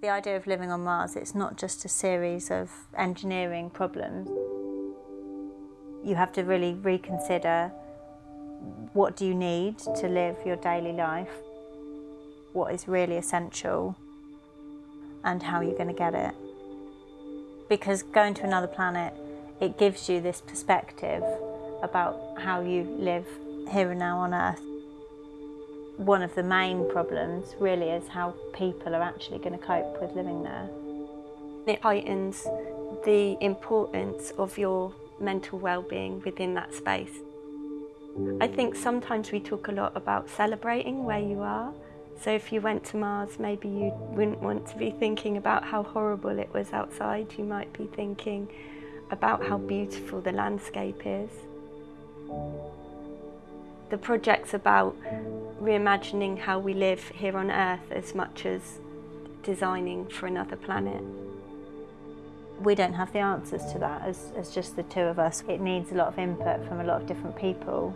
The idea of living on Mars, it's not just a series of engineering problems. You have to really reconsider what do you need to live your daily life, what is really essential, and how you're going to get it. Because going to another planet, it gives you this perspective about how you live here and now on Earth. One of the main problems really is how people are actually going to cope with living there. It heightens the importance of your mental well-being within that space. I think sometimes we talk a lot about celebrating where you are. So if you went to Mars, maybe you wouldn't want to be thinking about how horrible it was outside. You might be thinking about how beautiful the landscape is. The project's about reimagining how we live here on Earth as much as designing for another planet. We don't have the answers to that as, as just the two of us. It needs a lot of input from a lot of different people.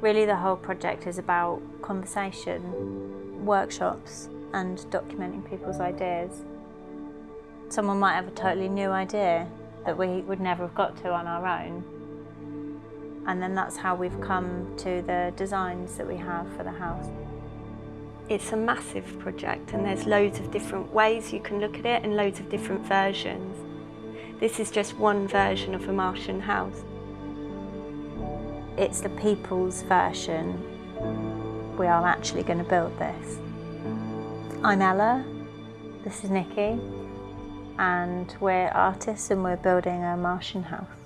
Really the whole project is about conversation, workshops and documenting people's ideas. Someone might have a totally new idea that we would never have got to on our own. And then that's how we've come to the designs that we have for the house. It's a massive project and there's loads of different ways you can look at it and loads of different versions. This is just one version of a Martian house. It's the people's version. We are actually going to build this. I'm Ella, this is Nikki, and we're artists and we're building a Martian house.